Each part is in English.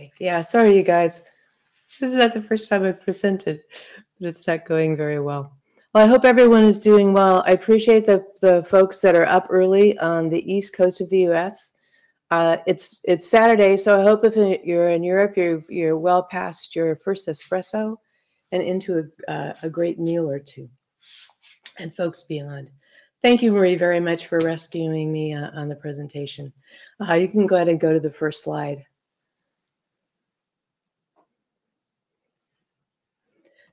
Okay. Yeah, sorry, you guys. This is not the first time I've presented, but it's not going very well. Well, I hope everyone is doing well. I appreciate the, the folks that are up early on the east coast of the U.S. Uh, it's it's Saturday, so I hope if you're in Europe, you're you're well past your first espresso and into a, uh, a great meal or two. And folks beyond. Thank you, Marie, very much for rescuing me uh, on the presentation. Uh, you can go ahead and go to the first slide.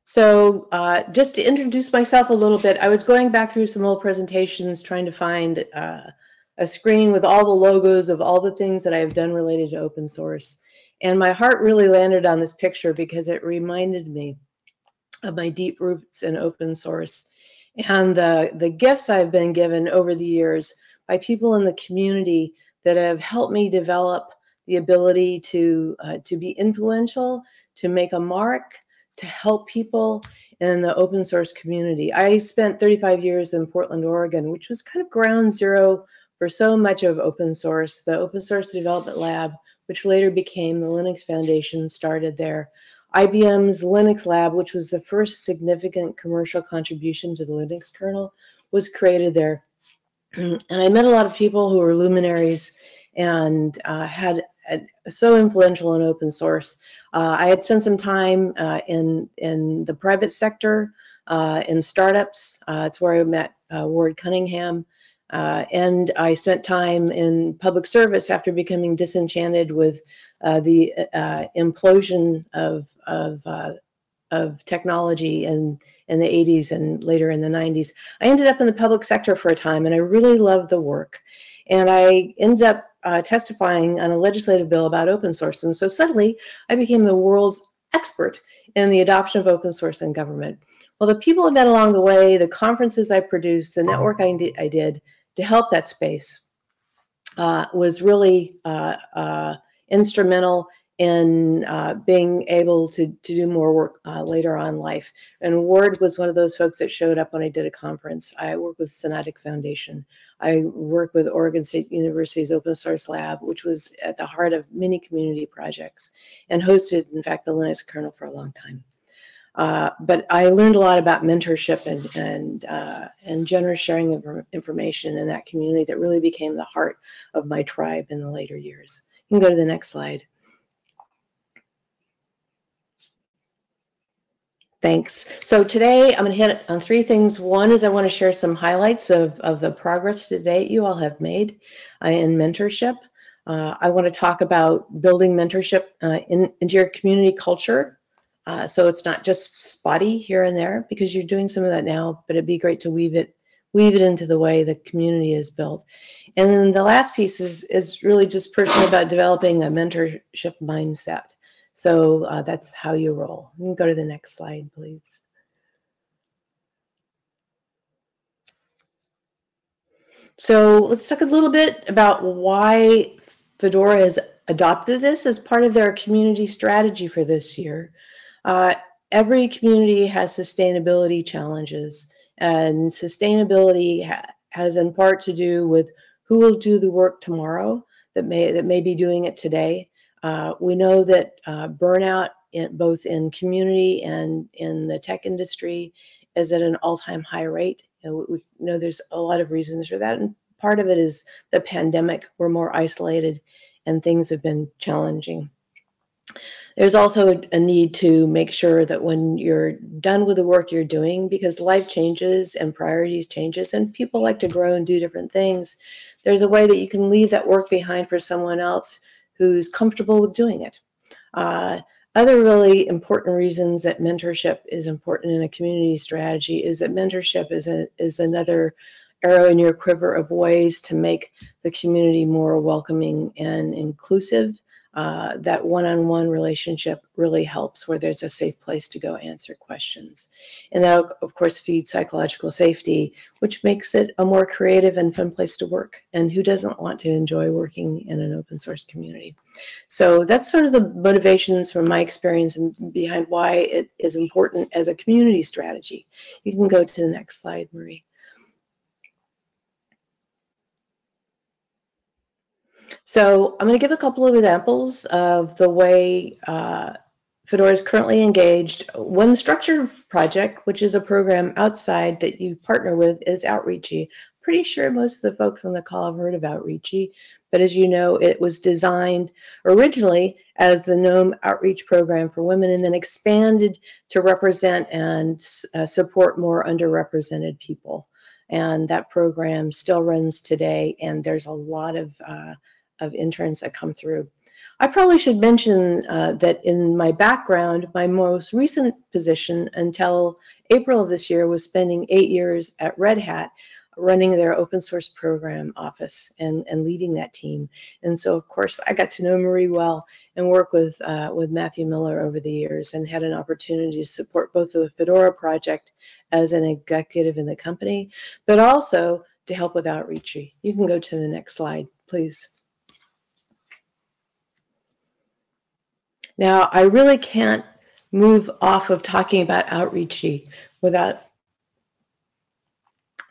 So uh, just to introduce myself a little bit, I was going back through some old presentations trying to find uh, a screen with all the logos of all the things that I've done related to open source. And my heart really landed on this picture because it reminded me of my deep roots in open source and the, the gifts I've been given over the years by people in the community that have helped me develop the ability to, uh, to be influential, to make a mark, to help people in the open source community. I spent 35 years in Portland, Oregon, which was kind of ground zero for so much of open source. The Open Source Development Lab, which later became the Linux Foundation, started there. IBM's Linux Lab, which was the first significant commercial contribution to the Linux kernel, was created there. and I met a lot of people who were luminaries and uh, had, had, so influential in open source. Uh, I had spent some time uh, in in the private sector, uh, in startups. Uh, it's where I met uh, Ward Cunningham. and I spent time in public service after becoming disenchanted with uh, the uh, implosion of of uh, of technology in in the 80s and later in the 90s. I ended up in the public sector for a time, and I really loved the work. And I ended up uh, testifying on a legislative bill about open source. And so suddenly, I became the world's expert in the adoption of open source in government. Well, the people I met along the way, the conferences I produced, the network I, did, I did to help that space uh, was really uh, instrumental in uh, being able to, to do more work uh, later on life. And Ward was one of those folks that showed up when I did a conference. I work with Sonatic Foundation. I work with Oregon State University's Open Source Lab, which was at the heart of many community projects and hosted, in fact, the Linux kernel for a long time. Uh, but I learned a lot about mentorship and and uh, and generous sharing of information in that community that really became the heart of my tribe in the later years. You can go to the next slide. Thanks. So today I'm going to hit on three things. One is I want to share some highlights of, of the progress to date you all have made uh, in mentorship. Uh, I want to talk about building mentorship uh, in, into your community culture. Uh, so it's not just spotty here and there because you're doing some of that now, but it'd be great to weave it weave it into the way the community is built. And then the last piece is, is really just personally about developing a mentorship mindset. So uh, that's how you roll. You go to the next slide, please. So let's talk a little bit about why Fedora has adopted this as part of their community strategy for this year. Uh, every community has sustainability challenges. And sustainability ha has in part to do with who will do the work tomorrow that may that may be doing it today. Uh, we know that uh, burnout, in, both in community and in the tech industry, is at an all-time high rate. And we know there's a lot of reasons for that, and part of it is the pandemic. We're more isolated, and things have been challenging. There's also a need to make sure that when you're done with the work you're doing, because life changes and priorities changes and people like to grow and do different things, there's a way that you can leave that work behind for someone else who's comfortable with doing it. Uh, other really important reasons that mentorship is important in a community strategy is that mentorship is, a, is another arrow in your quiver of ways to make the community more welcoming and inclusive uh, that one-on-one relationship really helps where there's a safe place to go answer questions. And that, of course, feeds psychological safety, which makes it a more creative and fun place to work. And who doesn't want to enjoy working in an open source community? So that's sort of the motivations from my experience and behind why it is important as a community strategy. You can go to the next slide, Marie. So I'm going to give a couple of examples of the way uh, Fedora is currently engaged. One structured project, which is a program outside that you partner with, is Outreachy. Pretty sure most of the folks on the call have heard of Outreachy, but as you know, it was designed originally as the GNOME Outreach Program for Women and then expanded to represent and uh, support more underrepresented people. And that program still runs today, and there's a lot of, uh, of interns that come through. I probably should mention uh, that in my background, my most recent position until April of this year was spending eight years at Red Hat running their open source program office and, and leading that team. And so, of course, I got to know Marie well and work with, uh, with Matthew Miller over the years and had an opportunity to support both the Fedora project as an executive in the company, but also to help with outreach. You can go to the next slide, please. Now, I really can't move off of talking about outreachy without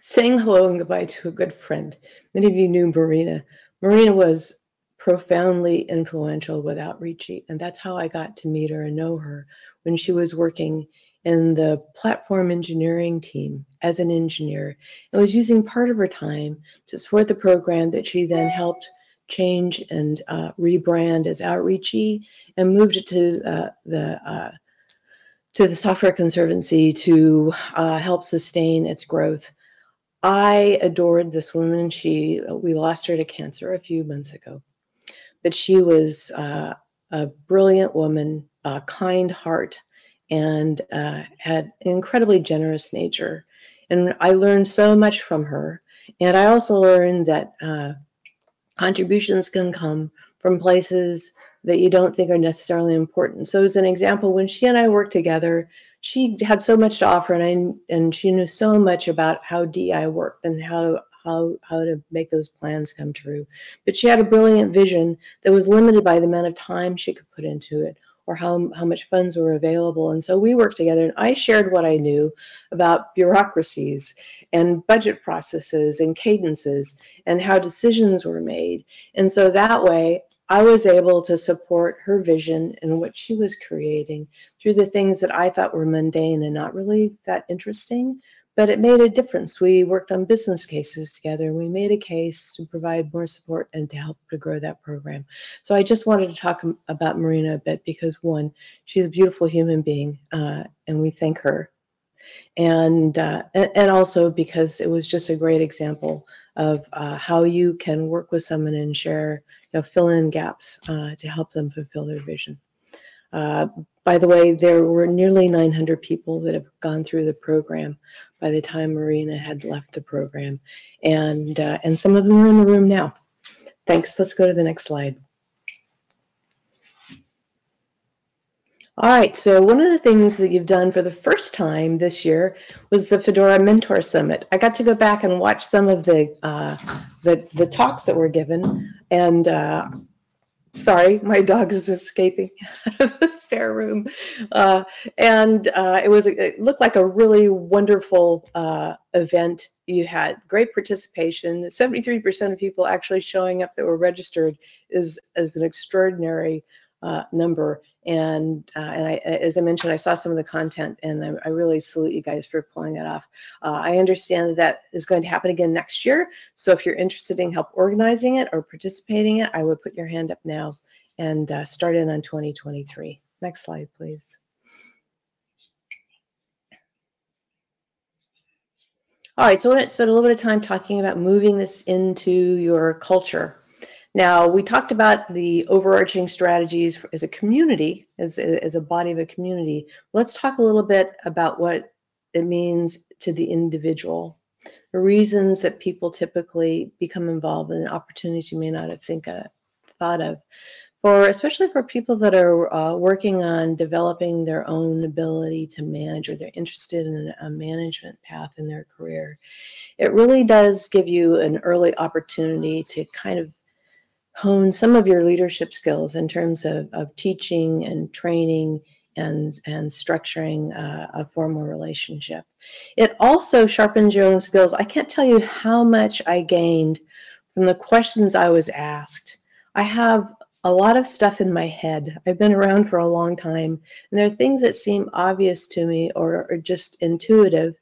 saying hello and goodbye to a good friend. Many of you knew Marina. Marina was profoundly influential with outreachy, and that's how I got to meet her and know her when she was working in the platform engineering team as an engineer and was using part of her time to support the program that she then helped change and uh, rebrand as Outreachy and moved it to uh, the uh, to the Software Conservancy to uh, help sustain its growth. I adored this woman. She we lost her to cancer a few months ago, but she was uh, a brilliant woman, a kind heart, and had an incredibly generous nature. And I learned so much from her. And I also learned that contributions can come from places that you don't think are necessarily important. So as an example, when she and I worked together, she had so much to offer and I, and she knew so much about how DI worked and how how how to make those plans come true. But she had a brilliant vision that was limited by the amount of time she could put into it or how, how much funds were available. And so we worked together and I shared what I knew about bureaucracies and budget processes and cadences and how decisions were made. And so that way I was able to support her vision and what she was creating through the things that I thought were mundane and not really that interesting, but it made a difference. We worked on business cases together. We made a case to provide more support and to help to grow that program. So I just wanted to talk about Marina a bit because one, she's a beautiful human being, uh, and we thank her. And, uh, and also because it was just a great example of uh, how you can work with someone and share, you know, fill in gaps uh, to help them fulfill their vision. Uh, by the way, there were nearly 900 people that have gone through the program by the time Marina had left the program. And, uh, and some of them are in the room now. Thanks. Let's go to the next slide. All right, so one of the things that you've done for the first time this year was the Fedora Mentor Summit. I got to go back and watch some of the uh, the, the talks that were given, and uh, sorry, my dog is escaping out of the spare room. Uh, and uh, it was it looked like a really wonderful uh, event. You had great participation. 73% of people actually showing up that were registered is, is an extraordinary uh, number. And uh, and I, as I mentioned, I saw some of the content, and I, I really salute you guys for pulling that off. Uh, I understand that that is going to happen again next year. So if you're interested in help organizing it or participating in it, I would put your hand up now and uh, start in on 2023. Next slide, please. All right, so I want to spend a little bit of time talking about moving this into your culture. Now, we talked about the overarching strategies as a community, as, as a body of a community. Let's talk a little bit about what it means to the individual. The reasons that people typically become involved in opportunities you may not have think, uh, thought of. For especially for people that are uh, working on developing their own ability to manage or they're interested in a management path in their career, it really does give you an early opportunity to kind of hone some of your leadership skills in terms of, of teaching and training and, and structuring uh, a formal relationship. It also sharpens your own skills. I can't tell you how much I gained from the questions I was asked. I have a lot of stuff in my head. I've been around for a long time, and there are things that seem obvious to me or, or just intuitive,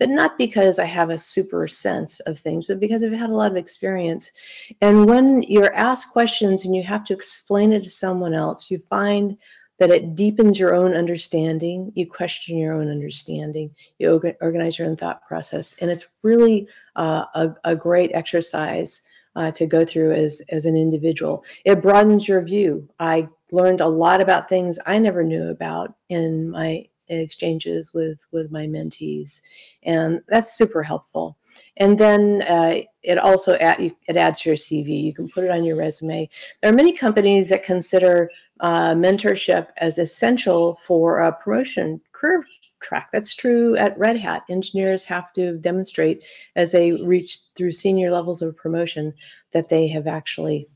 but not because I have a super sense of things, but because I've had a lot of experience. And when you're asked questions and you have to explain it to someone else, you find that it deepens your own understanding. You question your own understanding. You organize your own thought process. And it's really uh, a, a, great exercise uh, to go through as, as an individual. It broadens your view. I learned a lot about things I never knew about in my exchanges with with my mentees and that's super helpful. And then uh, it also add, it adds to your cv you can put it on your resume. There are many companies that consider uh, mentorship as essential for a promotion career track. That's true at red hat. Engineers have to demonstrate as they reach through senior levels of promotion that they have actually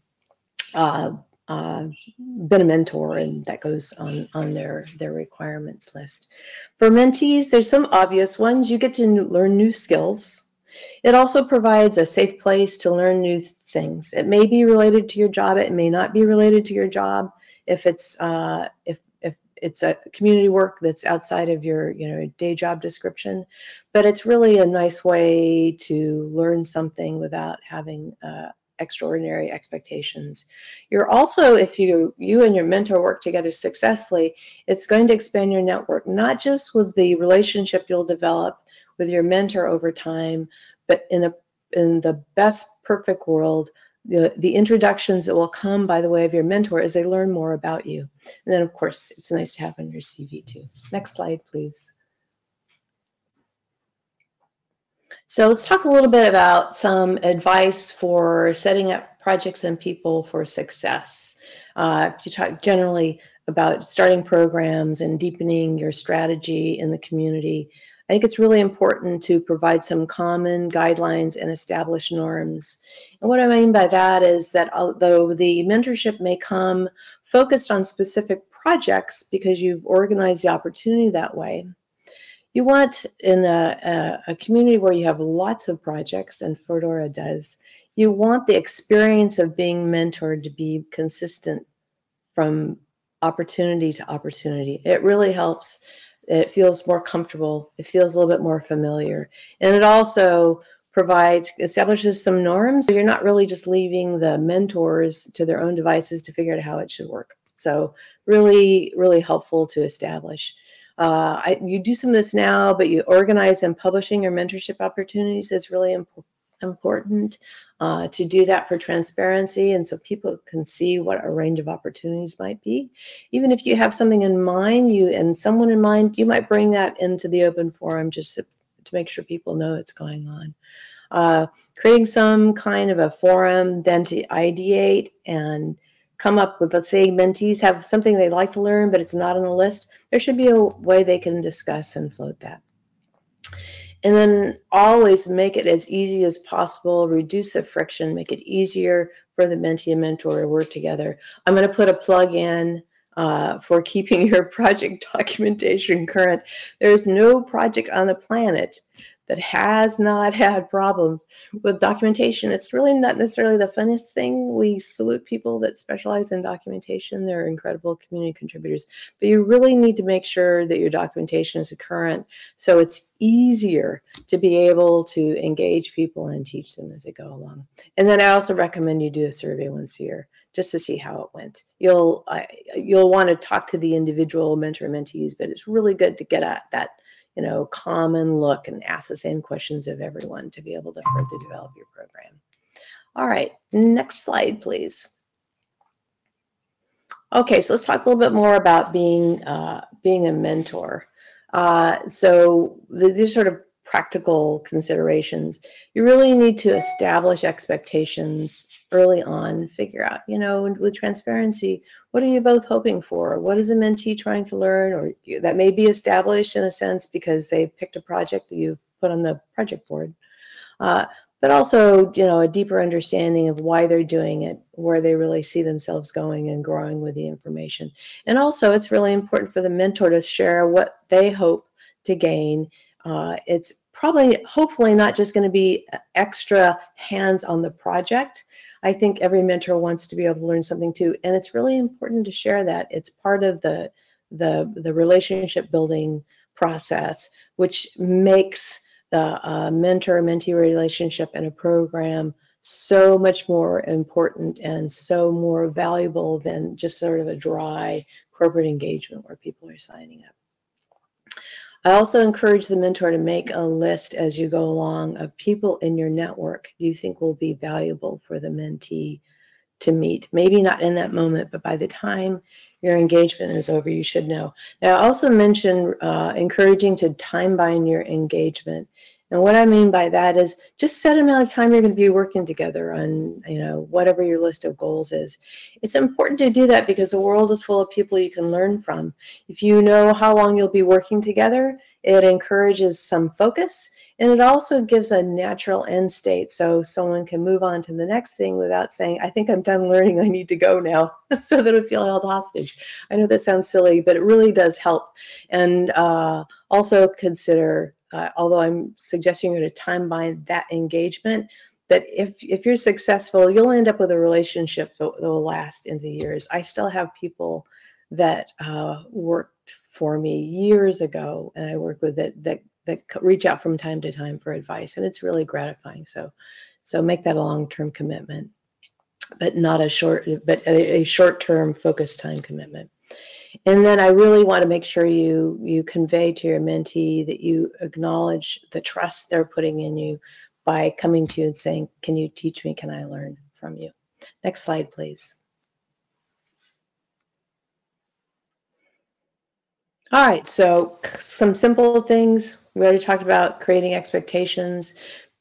uh, uh, been a mentor and that goes on on their their requirements list. For mentees there's some obvious ones. You get to learn new skills. It also provides a safe place to learn new things. It may be related to your job. It may not be related to your job. If it's uh, if if it's a community work that's outside of your you know day job description. But it's really a nice way to learn something without having uh, extraordinary expectations. You're also, if you you and your mentor work together successfully, it's going to expand your network, not just with the relationship you'll develop with your mentor over time, but in a in the best perfect world, the, the introductions that will come by the way of your mentor as they learn more about you. And then of course, it's nice to have on your CV too. Next slide, please. So let's talk a little bit about some advice for setting up projects and people for success. Uh, you talk generally about starting programs and deepening your strategy in the community. I think it's really important to provide some common guidelines and establish norms. And what I mean by that is that although the mentorship may come focused on specific projects because you've organized the opportunity that way, you want in a, a, a, community where you have lots of projects, and Fedora does, you want the experience of being mentored to be consistent from opportunity to opportunity. It really helps. It feels more comfortable. It feels a little bit more familiar. And it also provides, establishes some norms. So you're not really just leaving the mentors to their own devices to figure out how it should work. So really, really helpful to establish. Uh, I, you do some of this now, but you organize and publishing your mentorship opportunities is really imp- important uh, to do that for transparency and so people can see what a range of opportunities might be. Even if you have something in mind, you and someone in mind, you might bring that into the open forum just to, to make sure people know what's going on. Uh, creating some kind of a forum then to ideate and come up with, let's say mentees have something they'd like to learn, but it's not on the list, there should be a way they can discuss and float that. And then always make it as easy as possible, reduce the friction, make it easier for the mentee and mentor to work together. I'm going to put a plug in uh, for keeping your project documentation current. There's no project on the planet that has not had problems with documentation. It's really not necessarily the funnest thing. We salute people that specialize in documentation. They're incredible community contributors. But you really need to make sure that your documentation is current so it's easier to be able to engage people and teach them as they go along. And then I also recommend you do a survey once a year just to see how it went. You'll uh, you'll want to talk to the individual mentor mentees, but it's really good to get at that you know, common look and ask the same questions of everyone to be able to further develop your program. All right, next slide, please. Okay, so let's talk a little bit more about being uh, being a mentor. Uh, so these sort of practical considerations. You really need to establish expectations early on, figure out, you know, with transparency, what are you both hoping for? What is a mentee trying to learn? Or that may be established in a sense because they picked a project that you put on the project board. Uh, but also, you know, a deeper understanding of why they're doing it, where they really see themselves going and growing with the information. And also, it's really important for the mentor to share what they hope to gain. Uh, it's probably, hopefully, not just going to be extra hands on the project, I think every mentor wants to be able to learn something too. And it's really important to share that. It's part of the, the, the relationship building process, which makes the uh, mentor-mentee relationship in a program so much more important and so more valuable than just sort of a dry corporate engagement where people are signing up. I also encourage the mentor to make a list as you go along of people in your network you think will be valuable for the mentee to meet. Maybe not in that moment, but by the time your engagement is over, you should know. Now, I also mentioned uh, encouraging to time bind your engagement. And what I mean by that is just set amount of time you're going to be working together on, you know, whatever your list of goals is. It's important to do that because the world is full of people you can learn from. If you know how long you'll be working together, it encourages some focus and it also gives a natural end state so someone can move on to the next thing without saying, I think I'm done learning, I need to go now, so that don't feel held hostage. I know that sounds silly, but it really does help. And uh, also consider uh, although I'm suggesting you to time bind that engagement, that if, if you're successful, you'll end up with a relationship that, that will last into years. I still have people that uh, worked for me years ago, and I work with that that that reach out from time to time for advice, and it's really gratifying. So, so make that a long-term commitment, but not a short, but a, a short-term focused time commitment. And then I really want to make sure you you convey to your mentee that you acknowledge the trust they're putting in you by coming to you and saying, "Can you teach me? Can I learn from you?" Next slide, please. All right, so some simple things. We already talked about creating expectations,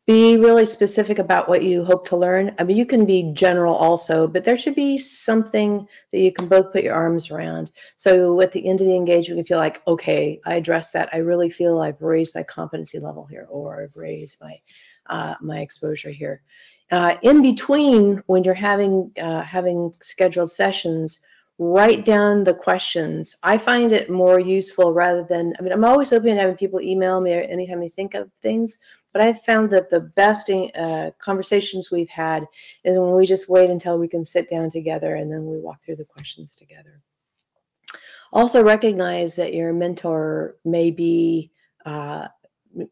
be really specific about what you hope to learn. I mean, you can be general also, but there should be something that you can both put your arms around. So at the end of the engagement, you feel like, okay, I addressed that. I really feel I've raised my competency level here, or I've raised my uh, my exposure here. Uh, in between, when you're having uh, having scheduled sessions, write down the questions. I find it more useful rather than, I mean, I'm always open to having people email me anytime they think of things, but I've found that the best uh, conversations we've had is when we just wait until we can sit down together and then we walk through the questions together. Also recognize that your mentor may be uh,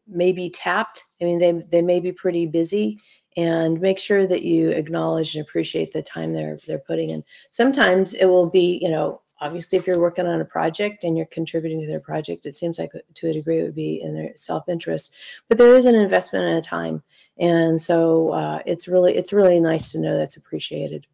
may be tapped. I mean, they, they may be pretty busy and make sure that you acknowledge and appreciate the time they're they're putting in. Sometimes it will be, you know, obviously if you're working on a project and you're contributing to their project it seems like to a degree it would be in their self-interest but there is an investment and a time. And so uh, it's really it's really nice to know that's appreciated.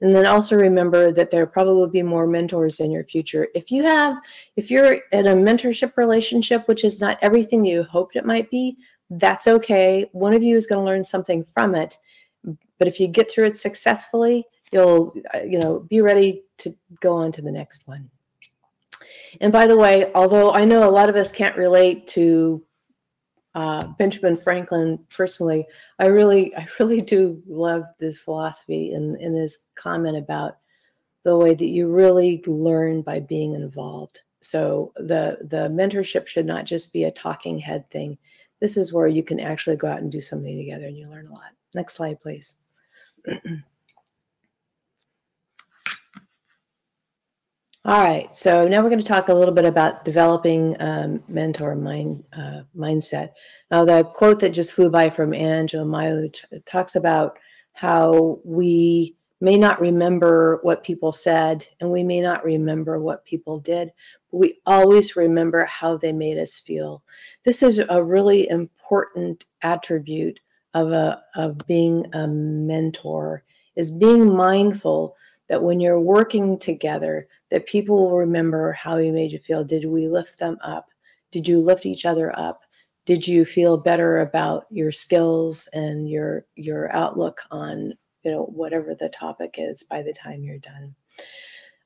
And then also remember that there probably will be more mentors in your future. If you have if you're in a mentorship relationship which is not everything you hoped it might be that's okay. One of you is going to learn something from it. But if you get through it successfully you'll uh, you know be ready to go on to the next one. And by the way although i know a lot of us can't relate to uh, benjamin franklin personally i really i really do love this philosophy and in his comment about the way that you really learn by being involved. So the the mentorship should not just be a talking head thing. This is where you can actually go out and do something together and you learn a lot. Next slide please All right, so now we're going to talk a little bit about developing um, mentor mind, uh, mindset. Now, the quote that just flew by from Angela Milo talks about how we may not remember what people said and we may not remember what people did, but we always remember how they made us feel. This is a really important attribute of, a, of being a mentor, is being mindful that when you're working together, that people will remember how you made you feel. Did we lift them up? Did you lift each other up? Did you feel better about your skills and your your outlook on you know whatever the topic is by the time you're done?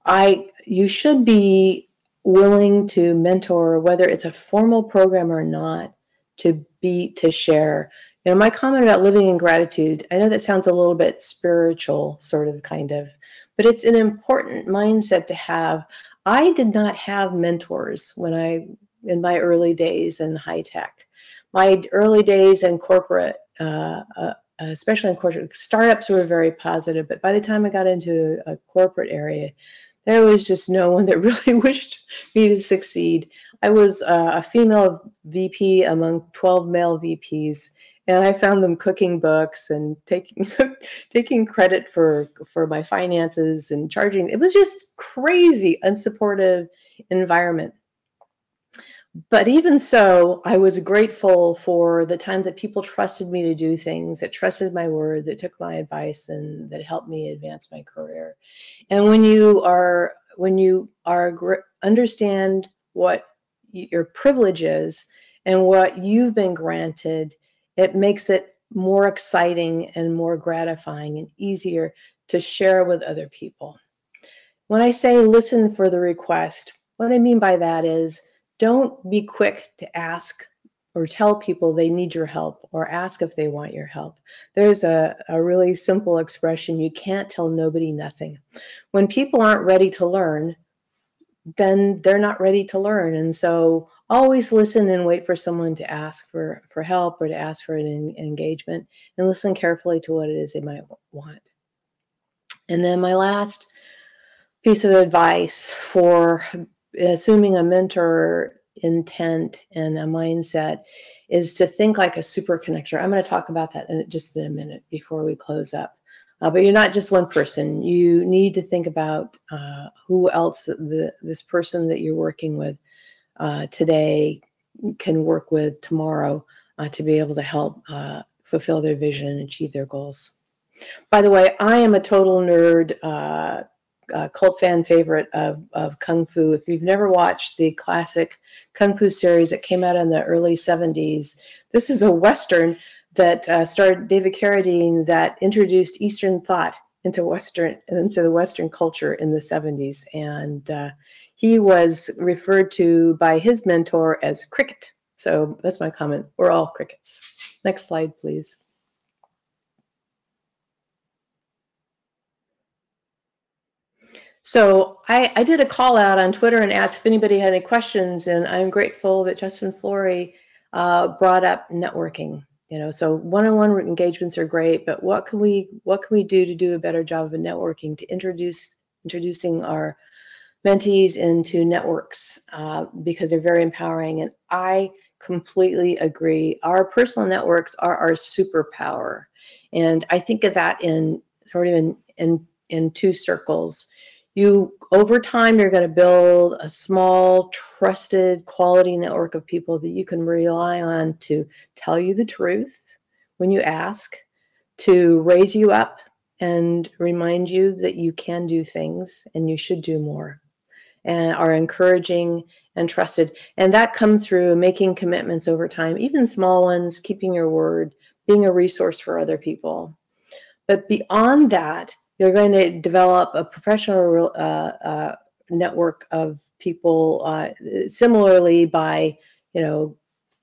I you should be willing to mentor whether it's a formal program or not to be to share you know my comment about living in gratitude i know that sounds a little bit spiritual sort of kind of but it's an important mindset to have. I did not have mentors when I, in my early days in high tech. My early days in corporate uh, uh, especially in corporate startups were very positive, but by the time I got into a corporate area, there was just no one that really wished me to succeed. I was uh, a female VP among 12 male VPs, and I found them cooking books and taking taking credit for for my finances and charging. It was just crazy, unsupportive environment. But even so, I was grateful for the times that people trusted me to do things, that trusted my word, that took my advice, and that helped me advance my career. And when you are when you are understand what your privilege is and what you've been granted, it makes it more exciting and more gratifying and easier to share with other people. When I say listen for the request, what I mean by that is don't be quick to ask or tell people they need your help or ask if they want your help. There's a, a really simple expression you can't tell nobody nothing. When people aren't ready to learn, then they're not ready to learn. And so always listen and wait for someone to ask for, for help or to ask for an engagement and listen carefully to what it is they might want. And then my last piece of advice for assuming a mentor intent and a mindset is to think like a super connector. I'm going to talk about that in just in a minute before we close up. Uh, but you're not just one person. You need to think about uh, who else the, this person that you're working with uh, today can work with tomorrow uh, to be able to help uh, fulfill their vision and achieve their goals. By the way, I am a total nerd uh, uh, cult fan favorite of, of Kung Fu. If you've never watched the classic Kung Fu series that came out in the early 70s, this is a Western that uh, starred David Carradine that introduced Eastern thought into Western into the Western culture in the 70s. And uh, he was referred to by his mentor as cricket. So that's my comment. We're all crickets. Next slide, please. So I, I, did a call out on Twitter and asked if anybody had any questions, and I'm grateful that Justin Flory uh, brought up networking. You know, so one-on-one engagements are great, but what can we what can we do to do a better job of networking to introduce introducing our mentees into networks uh, because they're very empowering. And I completely agree. Our personal networks are our superpower, and I think of that in sort of in in in two circles you over time you're going to build a small trusted quality network of people that you can rely on to tell you the truth when you ask to raise you up and remind you that you can do things and you should do more and are encouraging and trusted. And that comes through making commitments over time even small ones keeping your word being a resource for other people. But beyond that you're going to develop a professional uh, uh, network of people uh, similarly by, you know,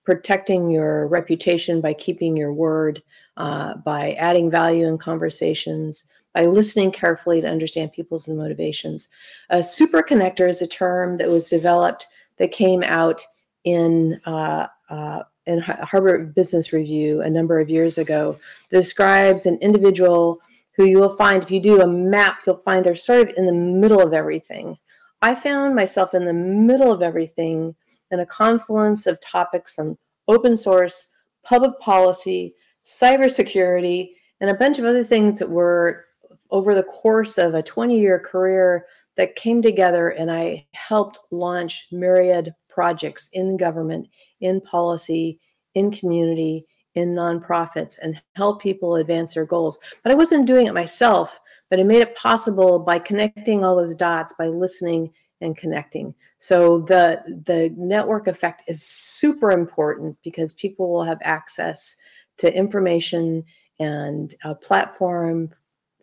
protecting your reputation by keeping your word, uh, by adding value in conversations, by listening carefully to understand people's motivations. A super connector is a term that was developed that came out in uh, uh, in Harvard Business Review a number of years ago. Describes an individual who you will find if you do a map, you'll find they're sort of in the middle of everything. I found myself in the middle of everything in a confluence of topics from open source, public policy, cybersecurity, and a bunch of other things that were over the course of a 20 year career that came together and I helped launch myriad projects in government, in policy, in community, in nonprofits and help people advance their goals. But I wasn't doing it myself, but I made it possible by connecting all those dots, by listening and connecting. So the the network effect is super important because people will have access to information and a platform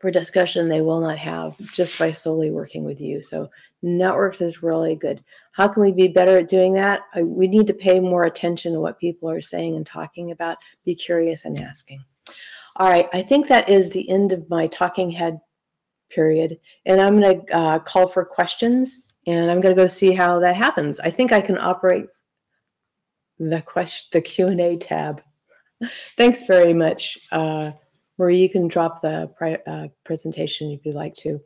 for discussion they will not have just by solely working with you. So networks is really good. How can we be better at doing that? I, we need to pay more attention to what people are saying and talking about. Be curious and asking. All right, I think that is the end of my talking head period. And I'm going to uh, call for questions and I'm going to go see how that happens. I think I can operate the question, the Q&A tab. Thanks very much. Uh, where you can drop the uh, presentation if you'd like to.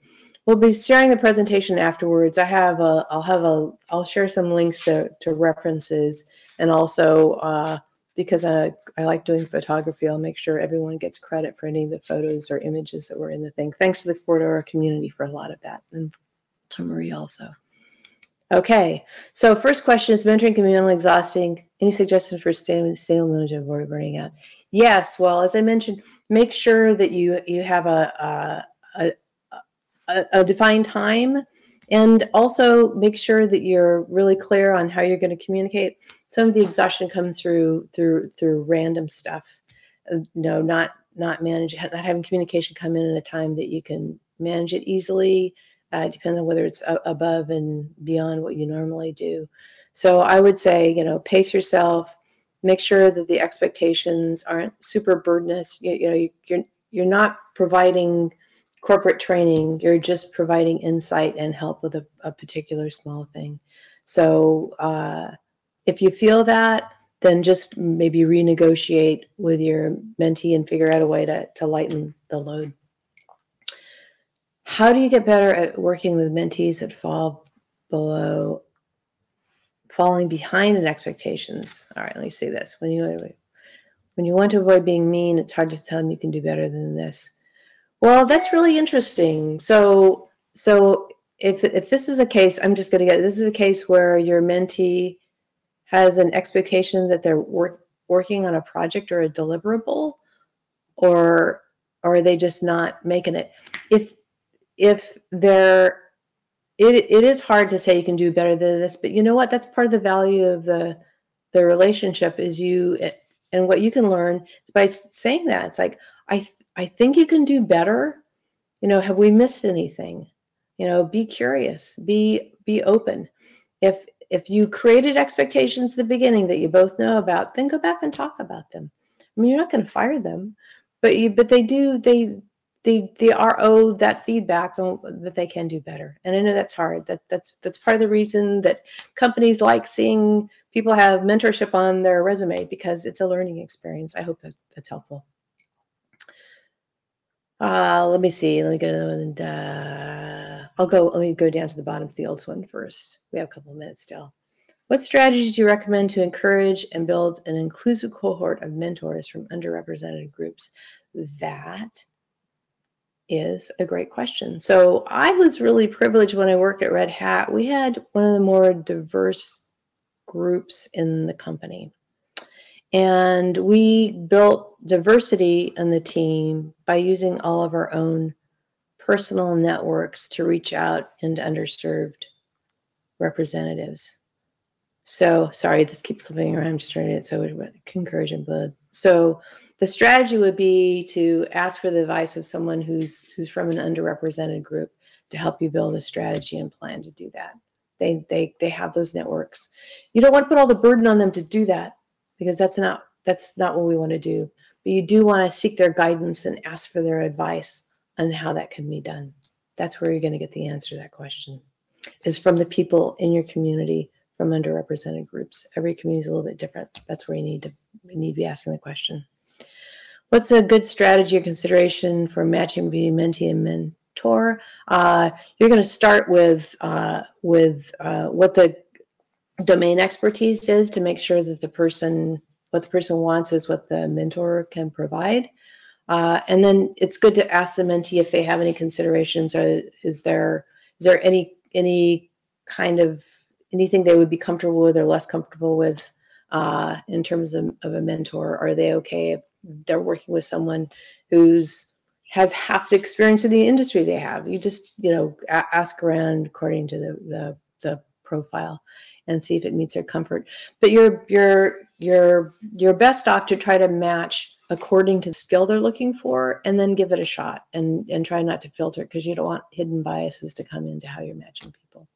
We'll be sharing the presentation afterwards. I have a, I'll have a, I'll share some links to, to references and also uh, because I, I like doing photography, I'll make sure everyone gets credit for any of the photos or images that were in the thing. Thanks to the Fedora community for a lot of that and to Marie also. Okay, so first question is mentoring can be mentally exhausting. Any suggestions for staying stable management avoid burning out? Yes, well, as I mentioned, make sure that you you have a a, a, a defined time and also make sure that you're really clear on how you're going to communicate. Some of the exhaustion comes through through through random stuff. Uh, know, not not manage not having communication come in at a time that you can manage it easily uh, depends on whether it's above and beyond what you normally do. So I would say, you know, pace yourself, make sure that the expectations aren't super burdenous. You, you know, you're you're not providing corporate training. You're just providing insight and help with a, a particular small thing. So uh, if you feel that, then just maybe renegotiate with your mentee and figure out a way to, to lighten the load. How do you get better at working with mentees that fall below, falling behind in expectations? All right, let me see this. When you when you want to avoid being mean, it's hard to tell them you can do better than this. Well, that's really interesting. So, so if if this is a case, I'm just going to get this is a case where your mentee has an expectation that they're work, working on a project or a deliverable, or or are they just not making it? If if they're it, it is hard to say you can do better than this but you know what? That's part of the value of the the relationship is you eh, and what you can learn by saying that. It's like i i think you can do better. You know have we missed anything? You know be curious. Be be open. If if you created expectations at the beginning that you both know about then go back and talk about them. I mean you're not going to fire them but you but they do they they are owed that feedback that they can do better. And I know that's hard. That that's that's part of the reason that companies like seeing people have mentorship on their resume because it's a learning experience. I hope that that's helpful. Uh, let me see. Let me get another one. Uh, I'll go. Let me go down to the bottom the old one first. We have a couple of minutes still. What strategies do you recommend to encourage and build an inclusive cohort of mentors from underrepresented groups? That is a great question. So I was really privileged when I worked at Red Hat. We had one of the more diverse groups in the company. And we built diversity in the team by using all of our own personal networks to reach out into underserved representatives. So sorry, this keeps slipping around. I'm just trying to so encourage and blood. So the strategy would be to ask for the advice of someone who's who's from an underrepresented group to help you build a strategy and plan to do that. They they they have those networks. You don't want to put all the burden on them to do that because that's not that's not what we want to do. But you do want to seek their guidance and ask for their advice on how that can be done. That's where you're going to get the answer to that question. Is from the people in your community from underrepresented groups. Every community is a little bit different. That's where you need to you need to be asking the question. What's a good strategy or consideration for matching between mentee and mentor? Uh, you're going to start with uh, with uh, what the domain expertise is to make sure that the person what the person wants is what the mentor can provide. Uh, and then it's good to ask the mentee if they have any considerations or is there is there any any kind of anything they would be comfortable with or less comfortable with uh, in terms of, of a mentor? Are they okay if they're working with someone who's has half the experience in the industry they have. You just, you know, ask around according to the, the, the profile and see if it meets their comfort. But you're you're you're you're best off to try to match according to the skill they're looking for and then give it a shot and and try not to filter because you don't want hidden biases to come into how you're matching people.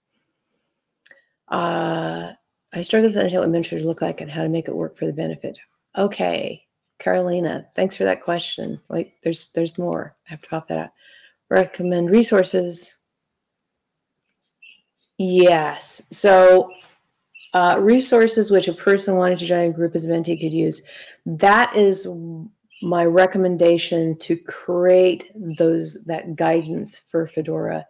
Uh, I struggle to understand what mentors look like and how to make it work for the benefit. Okay, Carolina, thanks for that question. Wait, there's there's more. I have to pop that out. Recommend resources. Yes. So uh, resources which a person wanting to join a group as a mentee could use. That is my recommendation to create those that guidance for Fedora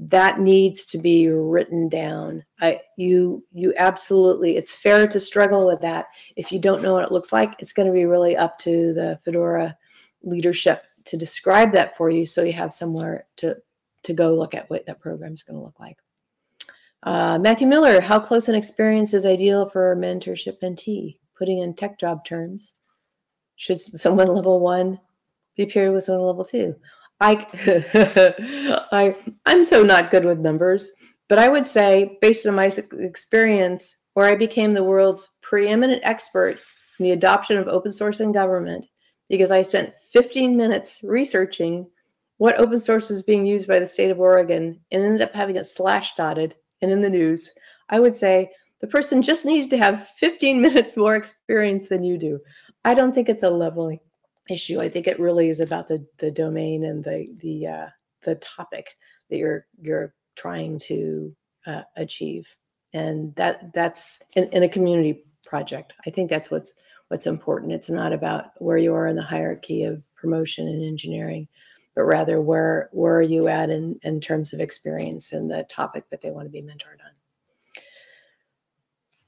that needs to be written down. I you you absolutely it's fair to struggle with that. If you don't know what it looks like, it's going to be really up to the Fedora leadership to describe that for you so you have somewhere to to go look at what that program is going to look like. Uh, Matthew Miller, how close an experience is ideal for mentorship mentee? Putting in tech job terms. Should someone level one be paired with someone level two? I, I, I'm so not good with numbers, but I would say, based on my experience, where I became the world's preeminent expert in the adoption of open source in government, because I spent 15 minutes researching what open source was being used by the state of Oregon and ended up having it Slashdotted and in the news, I would say the person just needs to have 15 minutes more experience than you do. I don't think it's a leveling issue. I think it really is about the the domain and the the uh, the topic that you're you're trying to uh, achieve, and that that's in, in a community project. I think that's what's what's important. It's not about where you are in the hierarchy of promotion and engineering, but rather where where are you at in in terms of experience and the topic that they want to be mentored on.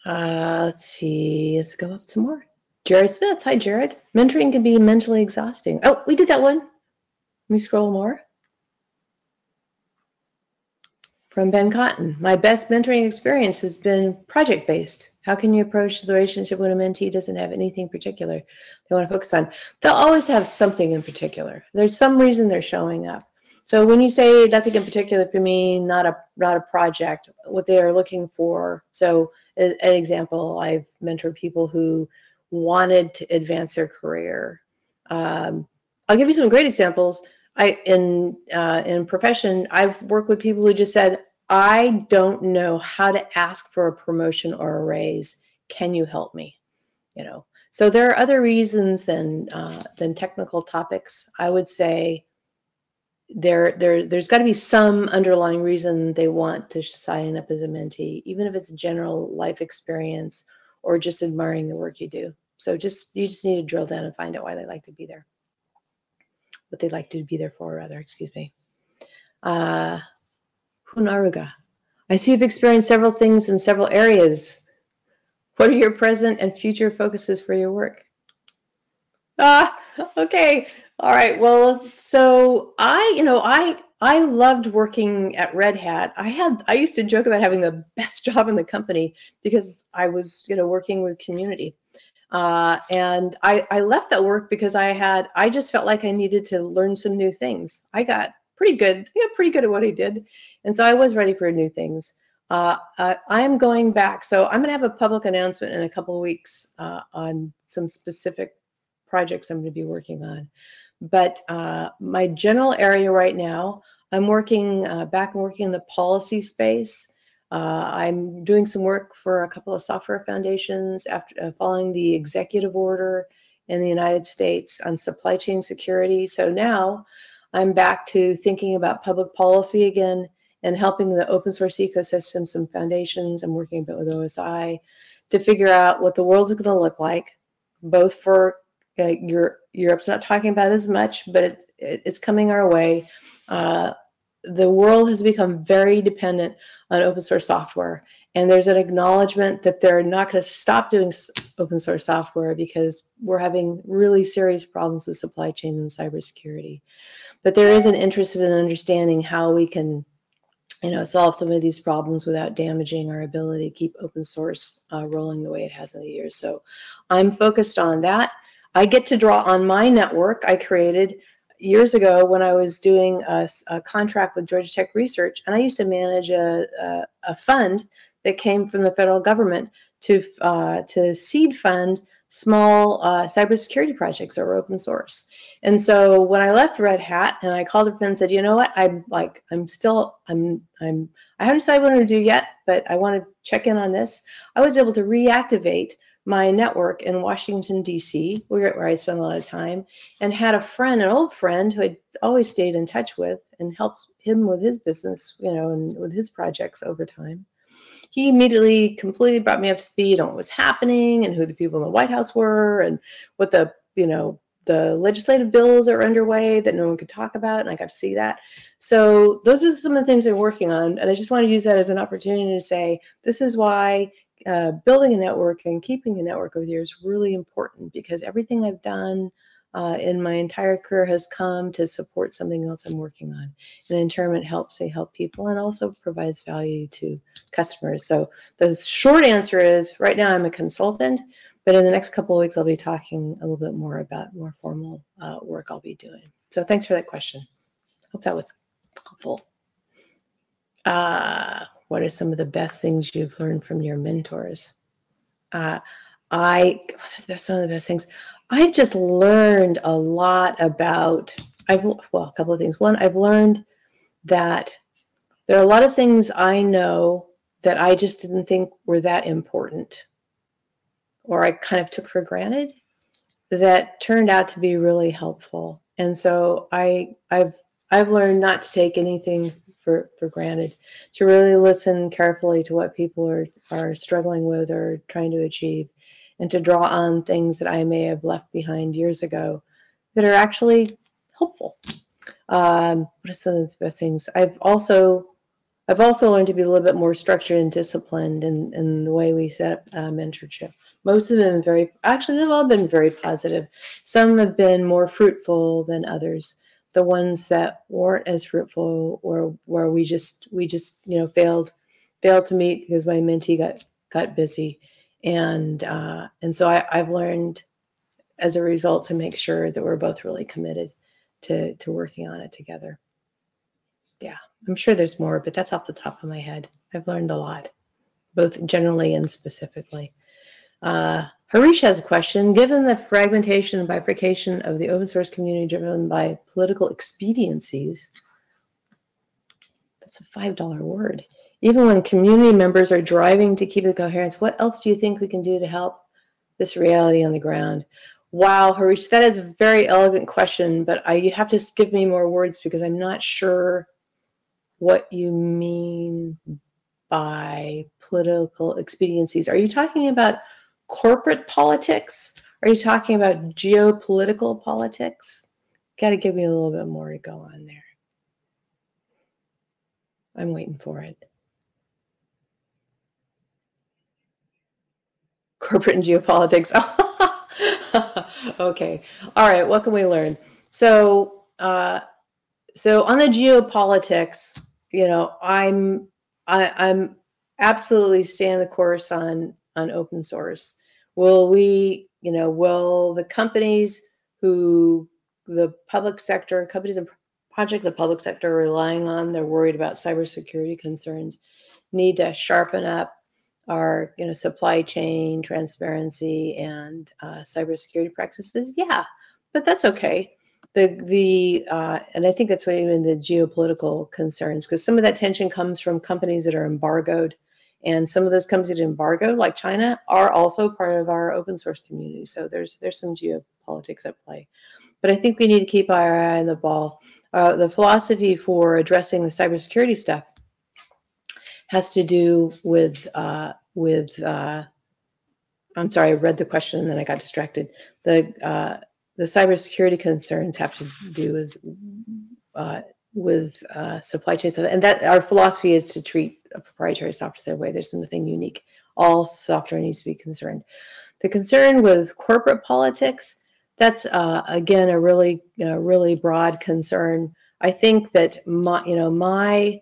Uh, let's see. Let's go up some more. Jared Smith. Hi, Jared. Mentoring can be mentally exhausting. Oh, we did that one. Let me scroll more. From Ben Cotton. My best mentoring experience has been project based. How can you approach the relationship when a mentee doesn't have anything particular they want to focus on? They'll always have something in particular. There's some reason they're showing up. So when you say nothing in particular for me, not a not a project, what they are looking for. So an example, I've mentored people who wanted to advance their career. Um, I'll give you some great examples. I in uh, in profession, I've worked with people who just said, "I don't know how to ask for a promotion or a raise. Can you help me?" You know. So there are other reasons than uh, than technical topics. I would say there there there's got to be some underlying reason they want to sign up as a mentee, even if it's general life experience or just admiring the work you do. So just you just need to drill down and find out why they like to be there. What they like to be there for, rather, excuse me. Uh, Hunaruga. I see you've experienced several things in several areas. What are your present and future focuses for your work? Ah, okay. All right. Well, so I, you know, I I loved working at Red Hat. I had I used to joke about having the best job in the company because I was, you know, working with community. Uh, and I, I left that work because I had I just felt like I needed to learn some new things. I got pretty good, yeah, pretty good at what I did, and so I was ready for new things. Uh, I'm going back, so I'm going to have a public announcement in a couple of weeks uh, on some specific projects I'm going to be working on. But uh, my general area right now, I'm working uh, back and working in the policy space. Uh, I'm doing some work for a couple of software foundations after uh, following the executive order in the United States on supply chain security. So now I'm back to thinking about public policy again and helping the open source ecosystem, some foundations. I'm working a bit with OSI to figure out what the world is going to look like, both for Europe, Europe's not talking about as much, but it, it, it's coming our way. Uh, the world has become very dependent on open source software, and there's an acknowledgement that they're not going to stop doing open source software because we're having really serious problems with supply chain and cybersecurity. But there is an interest in understanding how we can you know, solve some of these problems without damaging our ability to keep open source uh, rolling the way it has in the years. So I'm focused on that. I get to draw on my network I created years ago when I was doing a, a contract with Georgia Tech Research, and I used to manage a, a, a fund that came from the federal government to uh, to seed fund small uh, cybersecurity projects that were open source. And so when I left Red Hat and I called a friend and said, you know what, I'm like, I'm still, I'm, I'm, I haven't decided what I'm to do yet, but I want to check in on this. I was able to reactivate my network in Washington, D.C., where, I spent a lot of time, and had a friend, an old friend who I'd always stayed in touch with and helped him with his business, you know, and with his projects over time. He immediately completely brought me up to speed on what was happening and who the people in the White House were and what the, you know, the legislative bills are underway that no one could talk about, and I got to see that. So those are some of the things I'm working on, and I just want to use that as an opportunity to say this is why uh, building a network and keeping a network over the years really important because everything I've done uh, in my entire career has come to support something else I'm working on. And in turn, it helps me help people and also provides value to customers. So the short answer is right now I'm a consultant, but in the next couple of weeks, I'll be talking a little bit more about more formal uh, work I'll be doing. So thanks for that question. Hope that was helpful. Uh, what are some of the best things you've learned from your mentors? Uh, I, some of the best things? I've just learned a lot about, I've, well, a couple of things. One, I've learned that there are a lot of things I know that I just didn't think were that important or I kind of took for granted that turned out to be really helpful. And so I, I've, I've learned not to take anything for, for granted, to really listen carefully to what people are, are struggling with or trying to achieve and to draw on things that I may have left behind years ago that are actually helpful. Um, what are some of the best things? I've also I've also learned to be a little bit more structured and disciplined in, in the way we set up uh, mentorship. Most of them very, actually, they've all been very positive. Some have been more fruitful than others. The ones that weren't as fruitful or where we just we just you know failed failed to meet because my mentee got got busy and uh, and so I, I've learned as a result to make sure that we're both really committed to to working on it together. Yeah, I'm sure there's more, but that's off the top of my head. I've learned a lot, both generally and specifically. Uh, Harish has a question. Given the fragmentation and bifurcation of the open source community driven by political expediencies, that's a $5 word. Even when community members are driving to keep the coherence, what else do you think we can do to help this reality on the ground? Wow, Harish, that is a very elegant question, but I, you have to give me more words because I'm not sure what you mean by political expediencies. Are you talking about corporate politics? Are you talking about geopolitical politics? Got to give me a little bit more to go on there. I'm waiting for it. corporate and geopolitics. okay. All right. What can we learn? So, uh, so on the geopolitics, you know, I'm I, I'm absolutely staying the course on on open source. Will we, you know, will the companies who the public sector companies and project the public sector are relying on, they're worried about cybersecurity concerns, need to sharpen up our you know supply chain transparency and uh, cybersecurity practices yeah but that's okay the the uh, and i think that's what even the geopolitical concerns because some of that tension comes from companies that are embargoed and some of those companies that are embargoed like china are also part of our open source community so there's there's some geopolitics at play but i think we need to keep our eye on the ball uh, the philosophy for addressing the cybersecurity stuff has to do with uh, with. Uh, I'm sorry, I read the question and then I got distracted. The uh, the cybersecurity concerns have to do with uh, with uh, supply chain stuff, and that our philosophy is to treat a proprietary software way there's nothing unique. All software needs to be concerned. The concern with corporate politics, that's uh, again a really really broad concern. I think that my you know my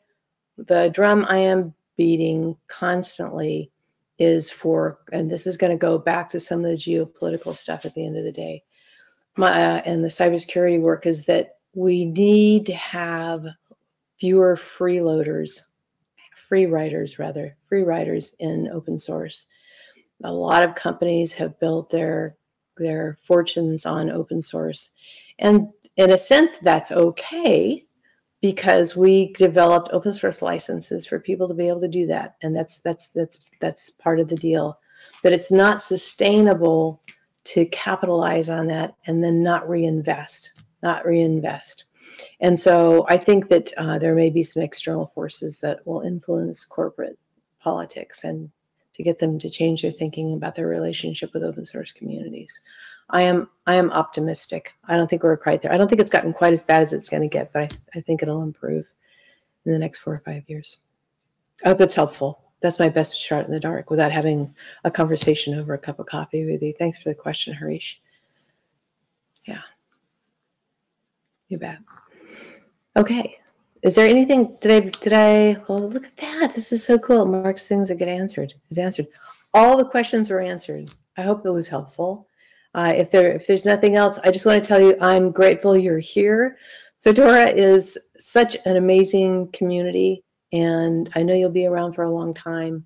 the drum I am beating constantly is for, and this is going to go back to some of the geopolitical stuff at the end of the day, my, uh, and the cybersecurity work is that we need to have fewer freeloaders, free riders rather, free riders in open source. A lot of companies have built their their fortunes on open source. And in a sense, that's okay because we developed open source licenses for people to be able to do that and that's that's that's that's part of the deal but it's not sustainable to capitalize on that and then not reinvest not reinvest and so i think that uh, there may be some external forces that will influence corporate politics and to get them to change their thinking about their relationship with open source communities I am I am optimistic. I don't think we're quite there. I don't think it's gotten quite as bad as it's going to get, but I, I think it'll improve in the next four or five years. I hope it's helpful. That's my best shot in the dark without having a conversation over a cup of coffee with you. Thanks for the question, Harish. Yeah. You bet. Okay. Is there anything, did I, did I, oh, look at that. This is so cool. It Mark's things that get answered is answered. All the questions were answered. I hope it was helpful. Uh, if there if there's nothing else, I just want to tell you I'm grateful you're here. Fedora is such an amazing community, and I know you'll be around for a long time.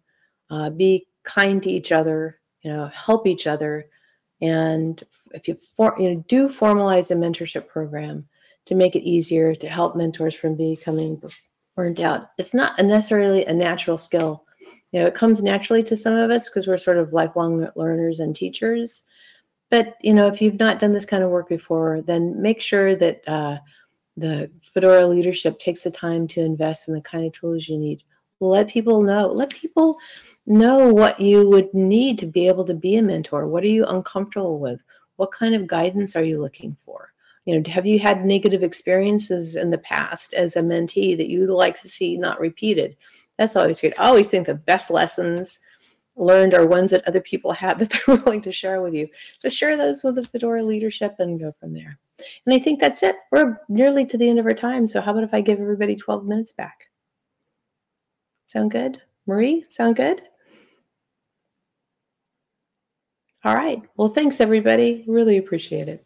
Uh, be kind to each other, you know, help each other, and if you for, you know do formalize a mentorship program to make it easier to help mentors from becoming burnt out. It's not necessarily a natural skill. You know, it comes naturally to some of us because we're sort of lifelong learners and teachers but you know, if you've not done this kind of work before, then make sure that uh, the Fedora leadership takes the time to invest in the kind of tools you need. Let people know. Let people know what you would need to be able to be a mentor. What are you uncomfortable with? What kind of guidance are you looking for? You know, have you had negative experiences in the past as a mentee that you'd like to see not repeated? That's always great. I always think the best lessons learned are ones that other people have that they're willing to share with you. So share those with the Fedora leadership and go from there. And I think that's it. We're nearly to the end of our time. So how about if I give everybody 12 minutes back? Sound good? Marie, sound good? All right. Well, thanks everybody. Really appreciate it.